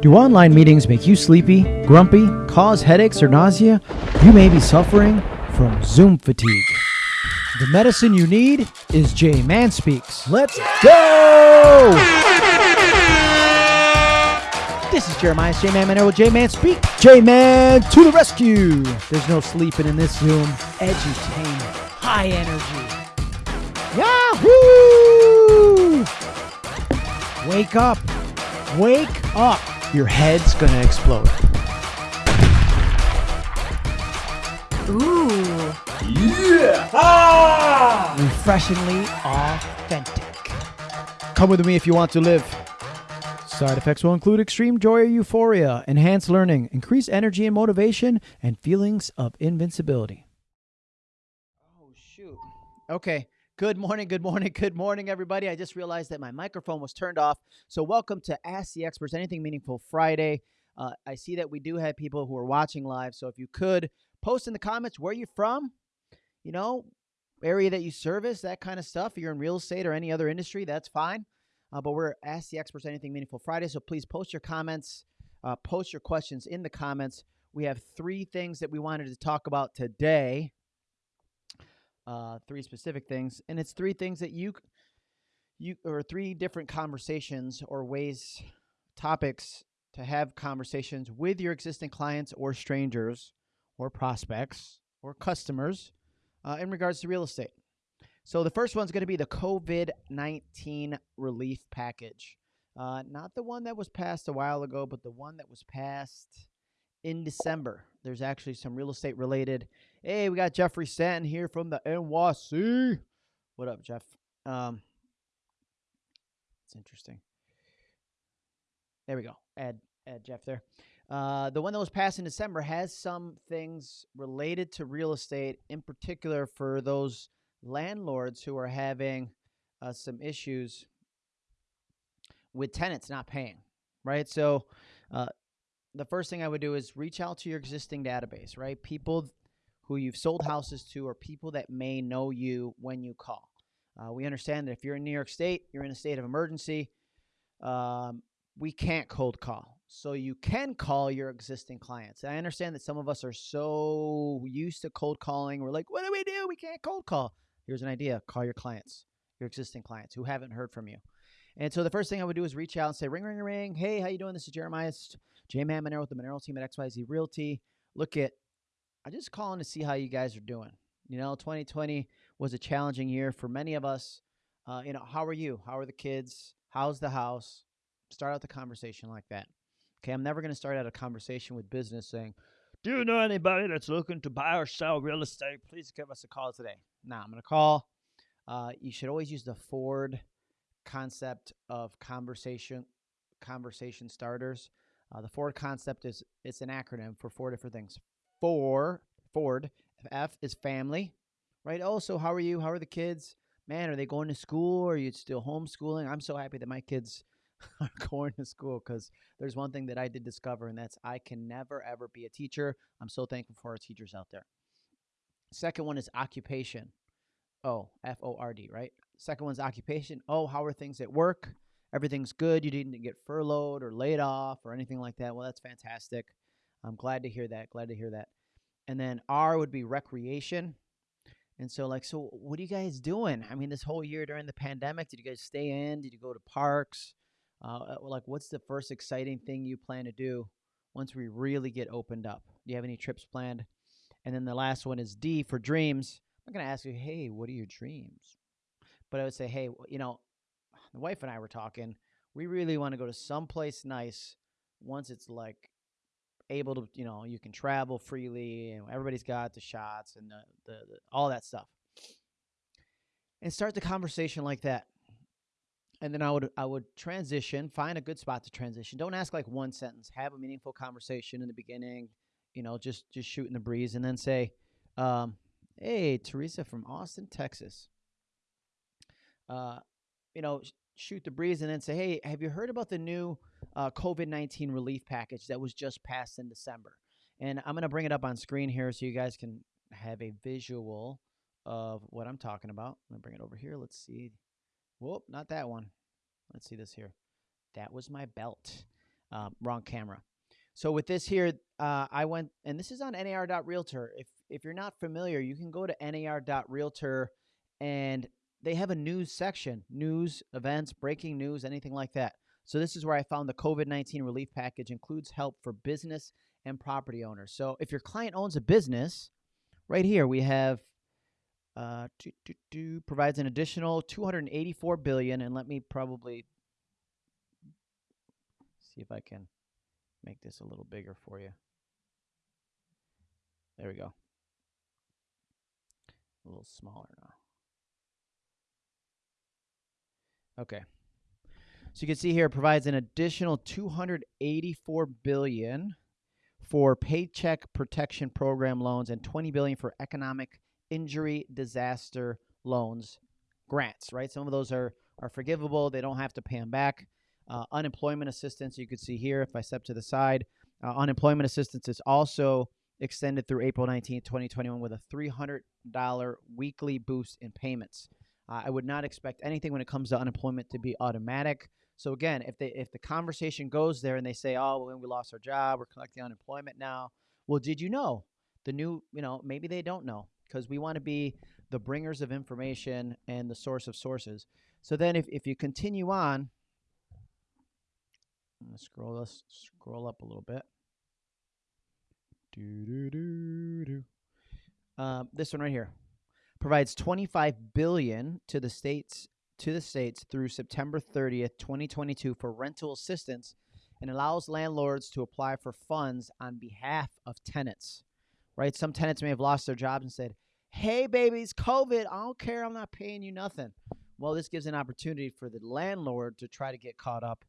Do online meetings make you sleepy, grumpy, cause headaches or nausea? You may be suffering from Zoom fatigue. The medicine you need is J Man Speaks. Let's go! This is Jeremiah's J Man Monero. J Man Speak. J Man to the rescue. There's no sleeping in this Zoom. Edutainment, high energy. Yahoo! Wake up. Wake up. Your head's gonna explode. Ooh. Yeah! Ah! Refreshingly authentic. Come with me if you want to live. Side effects will include extreme joy or euphoria, enhanced learning, increased energy and motivation, and feelings of invincibility. Oh, shoot. Okay. Good morning, good morning, good morning, everybody. I just realized that my microphone was turned off. So, welcome to Ask the Experts Anything Meaningful Friday. Uh, I see that we do have people who are watching live. So, if you could post in the comments where you're from, you know, area that you service, that kind of stuff. If you're in real estate or any other industry, that's fine. Uh, but we're Ask the Experts Anything Meaningful Friday. So, please post your comments, uh, post your questions in the comments. We have three things that we wanted to talk about today uh, three specific things, and it's three things that you you or three different conversations or ways topics to have conversations with your existing clients or strangers or prospects or customers uh, in regards to real estate. So the first one's going to be the COVID nineteen relief package, uh, not the one that was passed a while ago, but the one that was passed in December. There's actually some real estate related. Hey, we got Jeffrey Stanton here from the NYC. What up, Jeff? Um, it's interesting. There we go. Add add Jeff there. Uh, the one that was passed in December has some things related to real estate, in particular for those landlords who are having uh, some issues with tenants not paying. Right. So, uh, the first thing I would do is reach out to your existing database, right? People who you've sold houses to or people that may know you when you call. Uh, we understand that if you're in New York State, you're in a state of emergency, um, we can't cold call. So you can call your existing clients. I understand that some of us are so used to cold calling. We're like, what do we do? We can't cold call. Here's an idea call your clients, your existing clients who haven't heard from you. And so the first thing I would do is reach out and say, ring, ring, ring. Hey, how you doing? This is Jeremiah J Man Monero with the Monero team at XYZ Realty. Look at, I'm just calling to see how you guys are doing. You know, 2020 was a challenging year for many of us. Uh, you know, how are you? How are the kids? How's the house? Start out the conversation like that. Okay, I'm never going to start out a conversation with business saying, Do you know anybody that's looking to buy or sell real estate? Please give us a call today. Now, I'm going to call. Uh, you should always use the Ford concept of conversation conversation starters. Uh, the Ford concept is it's an acronym for four different things. Four Ford F is family, right? Oh, so how are you? How are the kids? Man, are they going to school? Or are you still homeschooling? I'm so happy that my kids are going to school because there's one thing that I did discover, and that's I can never ever be a teacher. I'm so thankful for our teachers out there. Second one is occupation. Oh, F O R D, right? Second one's occupation. Oh, how are things at work? everything's good. You didn't get furloughed or laid off or anything like that. Well, that's fantastic. I'm glad to hear that. Glad to hear that. And then R would be recreation. And so, like, so what are you guys doing? I mean, this whole year during the pandemic, did you guys stay in? Did you go to parks? Uh, uh like, what's the first exciting thing you plan to do once we really get opened up? Do you have any trips planned? And then the last one is D for dreams. I'm going to ask you, hey, what are your dreams? But I would say, hey, you know, the wife and I were talking. We really want to go to someplace nice once it's like able to, you know, you can travel freely and everybody's got the shots and the, the, the all that stuff. And start the conversation like that. And then I would I would transition, find a good spot to transition. Don't ask like one sentence. Have a meaningful conversation in the beginning, you know, just just shooting the breeze and then say, um, hey, Teresa from Austin, Texas. Uh, you know, shoot the breeze and then say, hey, have you heard about the new uh, COVID 19 relief package that was just passed in December? And I'm going to bring it up on screen here so you guys can have a visual of what I'm talking about. I'm going to bring it over here. Let's see. Whoop, not that one. Let's see this here. that was my belt. Um, wrong camera. So with this here, uh, I went, and this is on nar.realtor. If if you're not familiar, you can go to nar.realtor, and they have a news section, news, events, breaking news, anything like that. So this is where I found the COVID-19 relief package includes help for business and property owners. So if your client owns a business, right here we have uh, do, provides an additional 284 billion, and let me probably see if I can make this a little bigger for you. There we go. A little smaller now. Okay. So you can see here it provides an additional 284 billion for paycheck protection program loans and 20 billion for economic injury disaster loans grants, right? Some of those are are forgivable. They don't have to pay them back. Uh, unemployment assistance, you can see here if I step to the side, uh, unemployment assistance is also extended through April 19, 2021 with a $300 weekly boost in payments. Uh, I would not expect anything when it comes to unemployment to be automatic. So again, if they if the conversation goes there and they say, "Oh, well, we lost our job, we're collecting unemployment now," well, did you know the new? You know, maybe they don't know because we want to be the bringers of information and the source of sources. So then, if if you continue on, I'm gonna scroll let's scroll up a little bit. Do do do do. Uh, this one right here provides 25 billion to the states to the states through September 30th, 2022 for rental assistance and allows landlords to apply for funds on behalf of tenants. Right? Some tenants may have lost their jobs and said, "Hey babies, COVID, I don't care, I'm not paying you nothing." Well, this gives an opportunity for the landlord to try to get caught up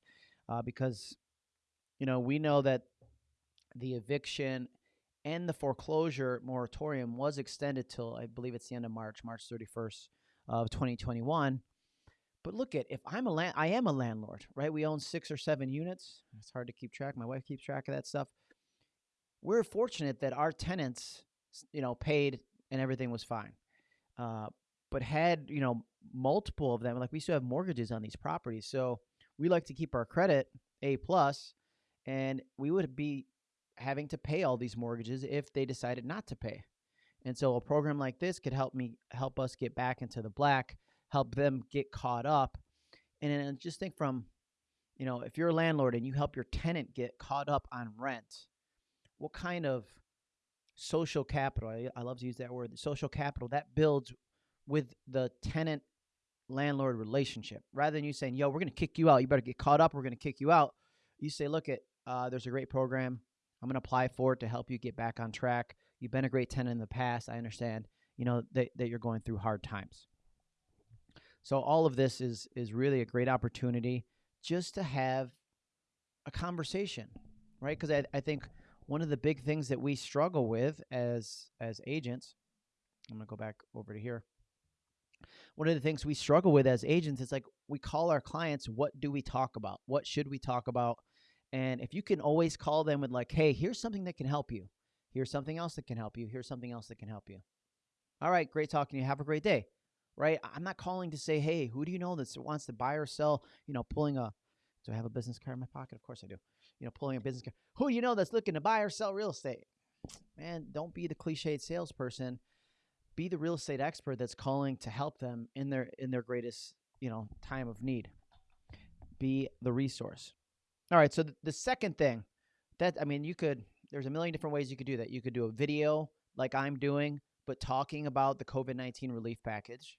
uh, because you know, we know that the eviction and the foreclosure moratorium was extended till I believe it's the end of March, March 31st of 2021. But look at if I'm a land, I am a landlord, right? We own six or seven units. It's hard to keep track. My wife keeps track of that stuff. We're fortunate that our tenants, you know, paid and everything was fine. Uh, but had you know multiple of them, like we still have mortgages on these properties, so we like to keep our credit a plus, and we would be having to pay all these mortgages if they decided not to pay. And so a program like this could help me help us get back into the black, help them get caught up. And just think from, you know, if you're a landlord and you help your tenant get caught up on rent, what kind of social capital, I, I love to use that word, social capital that builds with the tenant landlord relationship. Rather than you saying, yo, we're going to kick you out, you better get caught up, we're going to kick you out. You say, look, at uh, there's a great program. I'm going to apply for it to help you get back on track. You've been a great tenant in the past. I understand, you know, that, that you're going through hard times. So all of this is is really a great opportunity just to have a conversation, right? Because I, I think one of the big things that we struggle with as as agents, I'm gonna go back over to here. One of the things we struggle with as agents is like we call our clients, what do we talk about? What should we talk about? And if you can always call them with like, hey, here's something that can help you. Here's something else that can help you. Here's something else that can help you. All right, great talking to you. Have a great day. Right? I'm not calling to say, hey, who do you know that wants to buy or sell? You know, pulling a do I have a business card in my pocket? Of course I do. You know, pulling a business card. Who do you know that's looking to buy or sell real estate? Man, don't be the cliched salesperson. Be the real estate expert that's calling to help them in their in their greatest, you know, time of need. Be the resource. All right. So th- the second thing that I mean, you could there's a million different ways you could do that. You could do a video like I'm doing, but talking about the COVID 19 relief package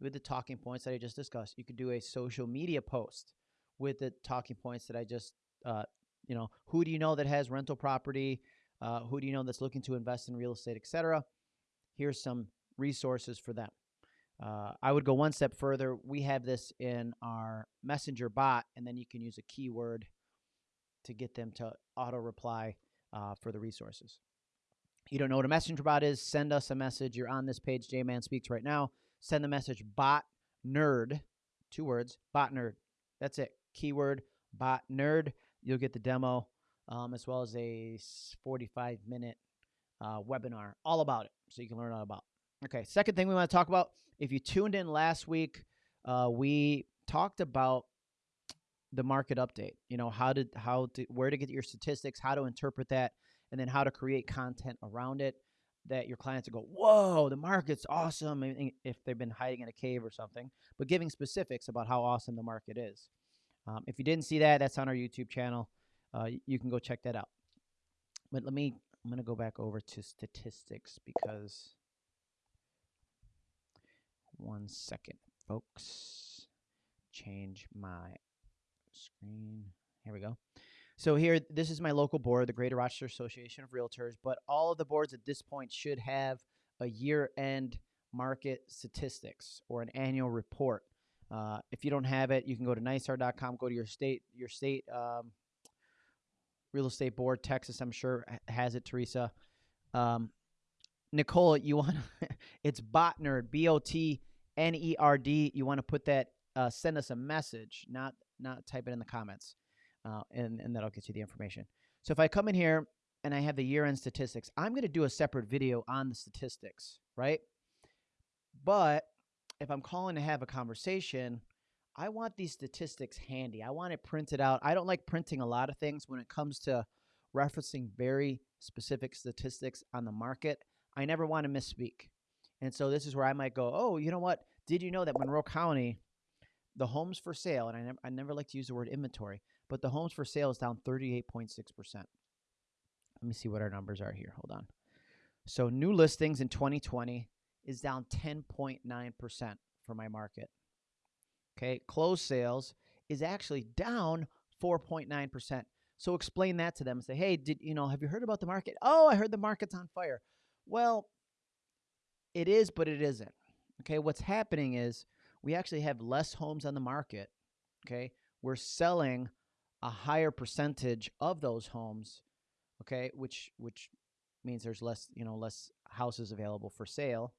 with the talking points that I just discussed. You could do a social media post with the talking points that I just, uh, you know, who do you know that has rental property? Uh, who do you know that's looking to invest in real estate, etc. Here's some resources for them. Uh, I would go one step further. We have this in our messenger bot, and then you can use a keyword to get them to auto reply uh, for the resources. You don't know what a messenger bot is? Send us a message. You're on this page, J Man Speaks right now. Send the message bot nerd, two words, bot nerd. That's it. Keyword bot nerd. You'll get the demo um, as well as a 45 minute uh, webinar all about it so you can learn all about Okay, second thing we want to talk about. If you tuned in last week, uh, we talked about the market update. You know how to how to where to get your statistics, how to interpret that, and then how to create content around it that your clients will go, "Whoa, the market's awesome!" If they've been hiding in a cave or something, but giving specifics about how awesome the market is. Um, if you didn't see that, that's on our YouTube channel. Uh, you can go check that out. But let me, I'm going to go back over to statistics because one second, folks. Change my screen. Here we go. So here, this is my local board, the Greater Rochester Association of Realtors, but all of the boards at this point should have a year-end market statistics or an annual report. Uh, if you don't have it, you can go to nysar.com, go to your state, your state um, real estate board. Texas, I'm sure has it. Teresa, um, Nicole, you want it's Botnerd, B O T N E R D. You want to put that, uh, send us a message, not not type it in the comments, uh, and and that'll get you the information. So if I come in here and I have the year end statistics, I'm going to do a separate video on the statistics, right? But if I'm calling to have a conversation, I want these statistics handy. I want it printed out. I don't like printing a lot of things when it comes to referencing very specific statistics on the market. I never want to misspeak. And so this is where I might go, oh, you know what? Did you know that Monroe County, the homes for sale, and I never, I never like to use the word inventory, but the homes for sale is down 38.6%. Let me see what our numbers are here. Hold on. So new listings in 2020 is down 10.9% for my market. Okay, closed sales is actually down 4.9%. So explain that to them and say, hey, did you know, have you heard about the market? Oh, I heard the market's on fire. Well, it is, but it isn't. Okay, what's happening is we actually have less homes on the market. Okay, we're selling a higher percentage of those homes. Okay, which which means there's less, you know, less houses available for sale.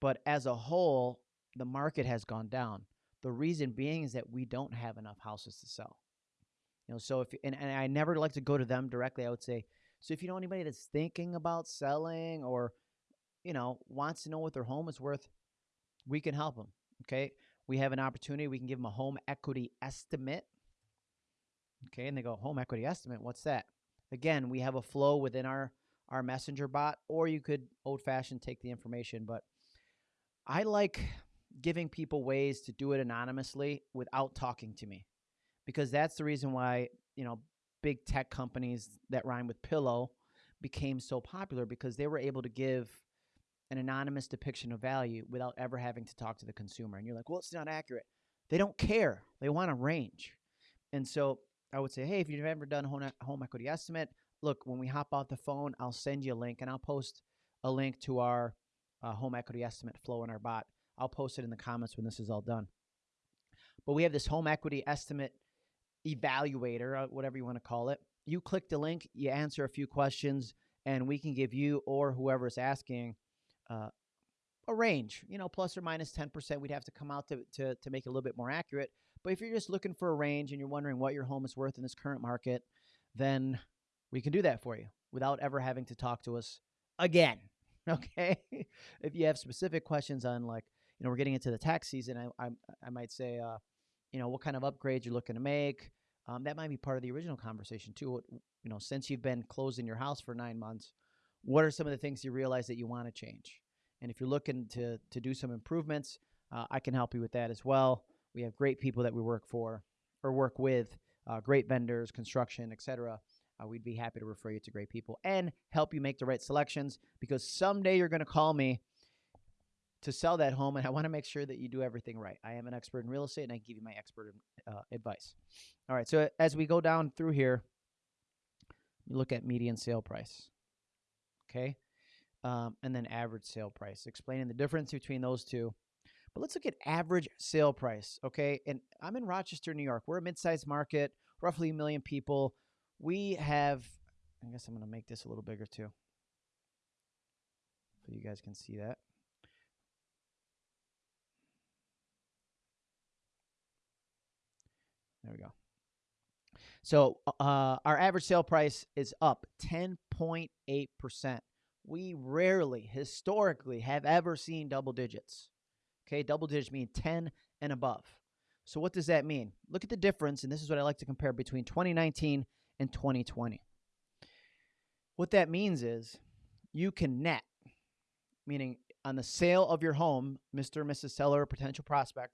But as a whole, the market has gone down. The reason being is that we don't have enough houses to sell. You know, so if and, and I never like to go to them directly. I would say, so if you know anybody that's thinking about selling or you know wants to know what their home is worth, we can help them. Okay, we have an opportunity. We can give them a home equity estimate. Okay, and they go home equity estimate. What's that? Again, we have a flow within our our messenger bot, or you could old fashioned take the information. But I like giving people ways to do it anonymously without talking to me because that's the reason why you know big tech companies that rhyme with pillow became so popular because they were able to give an anonymous depiction of value without ever having to talk to the consumer and you're like well it's not accurate they don't care they want a range and so i would say hey if you've ever done home, home equity estimate look when we hop off the phone i'll send you a link and i'll post a link to our uh, home equity estimate flow in our bot I'll post it in the comments when this is all done. But we have this home equity estimate evaluator, uh, whatever you want to call it. You click the link, you answer a few questions, and we can give you or whoever is asking uh, a range, you know, plus or minus 10%. We'd have to come out to, to, to make it a little bit more accurate. But if you're just looking for a range and you're wondering what your home is worth in this current market, then we can do that for you without ever having to talk to us again. Okay. if you have specific questions on like you know, we're getting into the tax season. I, I, I might say, uh, you know, what kind of upgrades you're looking to make. Um, that might be part of the original conversation too. You know, since you've been closing your house for nine months, what are some of the things you realize that you want to change? And if you're looking to to do some improvements, uh, I can help you with that as well. We have great people that we work for or work with, uh, great vendors, construction, etc. Uh, we'd be happy to refer you to great people and help you make the right selections because someday you're going to call me to sell that home, and I want to make sure that you do everything right. I am an expert in real estate, and I give you my expert uh, advice. All right, so as we go down through here, you look at median sale price, okay, um, and then average sale price, explaining the difference between those two. But let's look at average sale price, okay? And I'm in Rochester, New York. We're a mid-sized market, roughly a million people. We have, I guess I'm going to make this a little bigger too, so you guys can see that. There we go. So uh, our average sale price is up 10.8%. We rarely, historically, have ever seen double digits. Okay, double digits mean 10 and above. So, what does that mean? Look at the difference, and this is what I like to compare between 2019 and 2020. What that means is you can net, meaning on the sale of your home, Mr. or Mrs. Seller, potential prospect,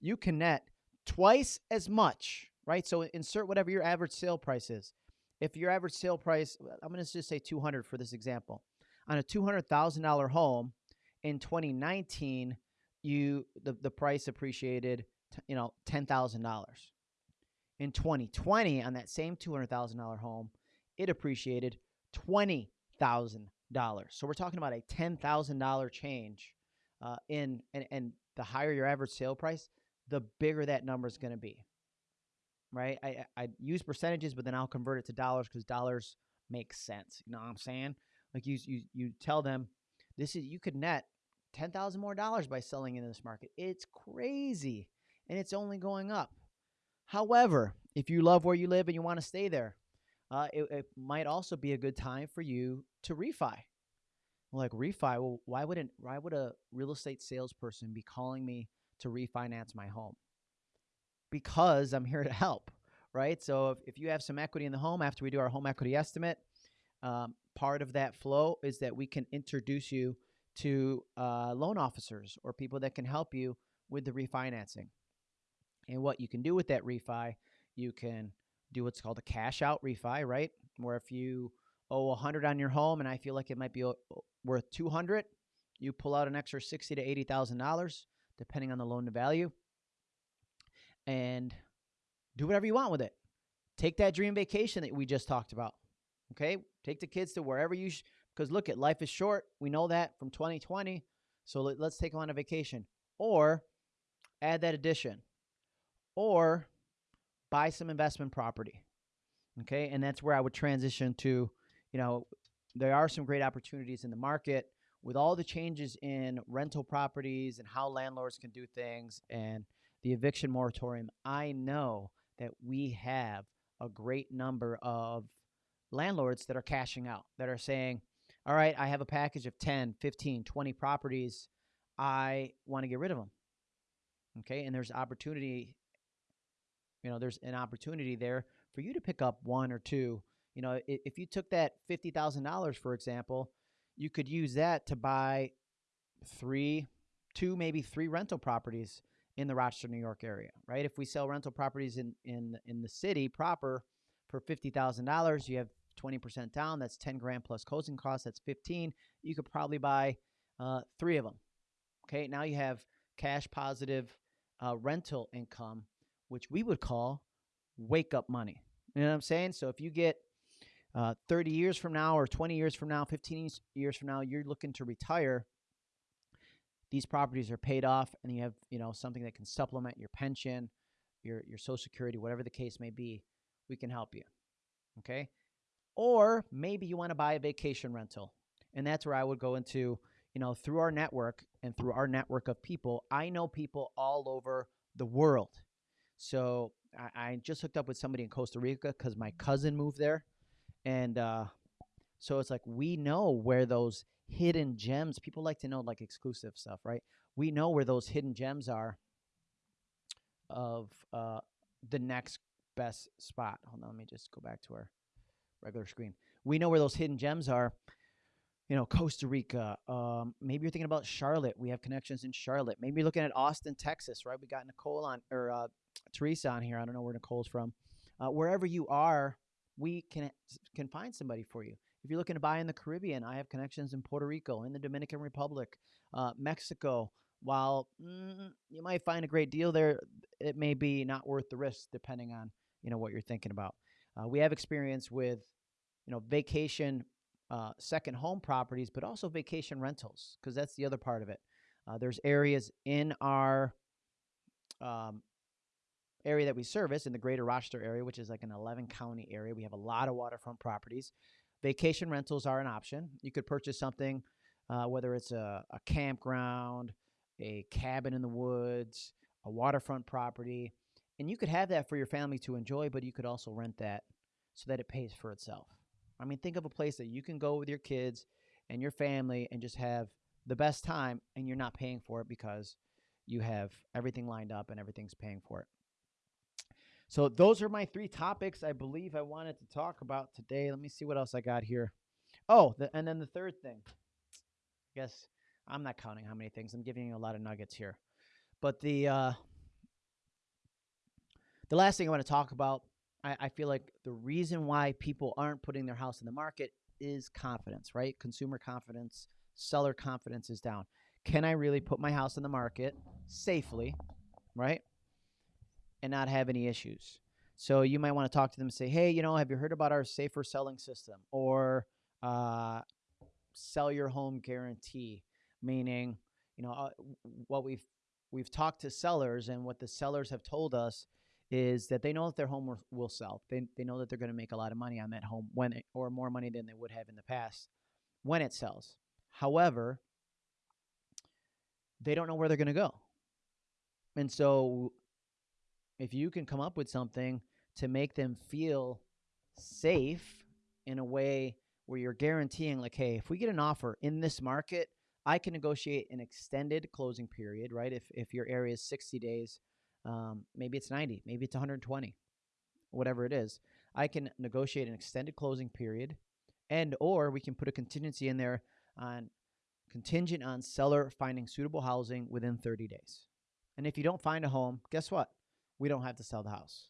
you can net twice as much, right? So insert whatever your average sale price is. If your average sale price, I'm going to just say 200 for this example, on a $200,000 home in 2019, you the, the price appreciated, you know, $10,000. In 2020, on that same $200,000 home, it appreciated $20,000. So we're talking about a $10,000 change uh, in, and, and the higher your average sale price, the bigger that number is going to be. Right? I, I use percentages, but then I'll convert it to dollars because dollars make sense. You know what I'm saying? Like you, you, you tell them this is, you could net 10,000 more dollars by selling in this market. It's crazy and it's only going up. However, if you love where you live and you want to stay there, uh, it, it, might also be a good time for you to refi. Like refi, well, why wouldn't why would a real estate salesperson be calling me to refinance my home? Because I'm here to help, right? So if, if you have some equity in the home after we do our home equity estimate, um, part of that flow is that we can introduce you to uh, loan officers or people that can help you with the refinancing. And what you can do with that refi, you can do what's called a cash out refi, right? Where if you owe 100 on your home and I feel like it might be worth 200, you pull out an extra 60 to 80,000 dollars depending on the loan to value and do whatever you want with it. Take that dream vacation that we just talked about. Okay? Take the kids to wherever you sh- because look at life is short. We know that from 2020. So let, let's take on a vacation or add that addition or buy some investment property. Okay. And that's where I would transition to, you know, there are some great opportunities in the market with all the changes in rental properties and how landlords can do things and the eviction moratorium. I know that we have a great number of landlords that are cashing out, that are saying, all right, I have a package of 10, 15, 20 properties. I want to get rid of them. Okay. And there's opportunity you know, there's an opportunity there for you to pick up one or two. You know, if you took that fifty thousand dollars, for example, you could use that to buy three, two, maybe three rental properties in the Rochester, New York area, right? If we sell rental properties in in in the city proper for fifty thousand dollars, you have twenty percent down. That's ten grand plus closing costs. That's fifteen. You could probably buy uh, three of them. Okay, now you have cash positive uh, rental income which we would call wake up money. You know what I'm saying? So if you get uh, 30 years from now, or 20 years from now, 15 years from now, you're looking to retire. These properties are paid off, and you have you know something that can supplement your pension, your your Social Security, whatever the case may be. We can help you. Okay, or maybe you want to buy a vacation rental, and that's where I would go into. You know, through our network and through our network of people, I know people all over the world so I, I just hooked up with somebody in Costa Rica because my cousin moved there, and uh, so it's like we know where those hidden gems. People like to know like exclusive stuff, right? We know where those hidden gems are of uh, the next best spot. Hold on, let me just go back to our regular screen. We know where those hidden gems are. You know, Costa Rica. Um, maybe you're thinking about Charlotte. We have connections in Charlotte. Maybe you're looking at Austin, Texas, right? We got Nicole on, or uh, Teresa on here. I don't know where Nicole's from. Uh, wherever you are, we can can find somebody for you. If you're looking to buy in the Caribbean, I have connections in Puerto Rico, in the Dominican Republic, uh, Mexico. While mm, you might find a great deal there, it may be not worth the risk, depending on you know what you're thinking about. Uh, we have experience with you know vacation uh, second home properties, but also vacation rentals because that's the other part of it. Uh, there's areas in our um, area that we service in the greater Rochester area, which is like an 11 county area. We have a lot of waterfront properties. Vacation rentals are an option. You could purchase something, uh, whether it's a, a campground, a cabin in the woods, a waterfront property, and you could have that for your family to enjoy, but you could also rent that so that it pays for itself. I mean, think of a place that you can go with your kids and your family and just have the best time, and you're not paying for it because you have everything lined up and everything's paying for it. So those are my three topics I believe I wanted to talk about today. Let me see what else I got here. Oh, the, and then the third thing. I guess I'm not counting how many things. I'm giving you a lot of nuggets here. But the uh, the last thing I want to talk about, I, I feel like the reason why people aren't putting their house in the market is confidence, right? Consumer confidence, seller confidence is down. Can I really put my house in the market safely, right? And not have any issues. So you might want to talk to them and say, hey, you know, have you heard about our safer selling system or uh, sell your home guarantee? Meaning, you know, uh, what we've we've talked to sellers and what the sellers have told us is that they know that their home will, sell. They, they know that they're going to make a lot of money on that home when it, or more money than they would have in the past when it sells. However, they don't know where they're going to go. And so if you can come up with something to make them feel safe in a way where you're guaranteeing like hey, if we get an offer in this market, I can negotiate an extended closing period, right? If if your area is 60 days, um, maybe it's 90, maybe it's 120, whatever it is. I can negotiate an extended closing period, and or we can put a contingency in there on contingent on seller finding suitable housing within 30 days. And if you don't find a home, guess what? We don't have to sell the house.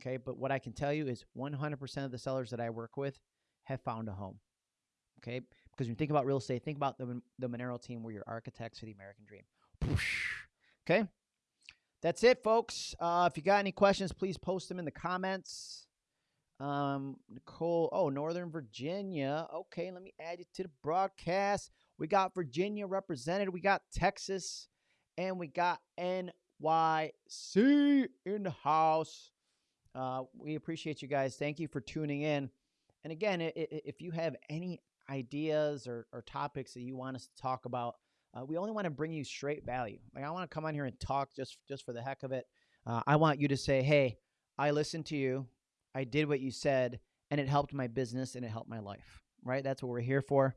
Okay, but what I can tell you is 100% of the sellers that I work with have found a home. Okay, because when you think about real estate, think about the the Monero team. Where your architects for the American dream. Okay, that's it, folks. Uh, if you got any questions, please post them in the comments. Um, Nicole, oh, Northern Virginia. Okay, let me add you to the broadcast. We got Virginia represented. We got Texas, and we got NYC in the house. Uh, we appreciate you guys. Thank you for tuning in. And again, if you have any ideas or, or topics that you want us to talk about, uh, we only want to bring you straight value. Like I want to come on here and talk just just for the heck of it. Uh, I want you to say, "Hey, I listened to you. I did what you said, and it helped my business and it helped my life." Right? That's what we're here for.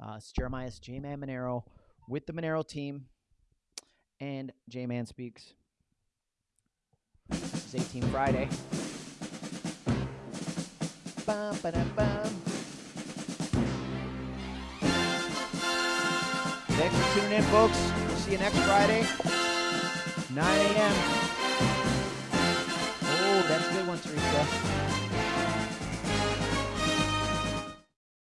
Uh, it's Jeremiah's J Man Monero with the Monero team and J Man Speaks. It's 18 Friday. Bum, ba-dum, Thanks for tuning in, folks. We'll see you next Friday, 9 a.m. Oh, that's a good one, Teresa.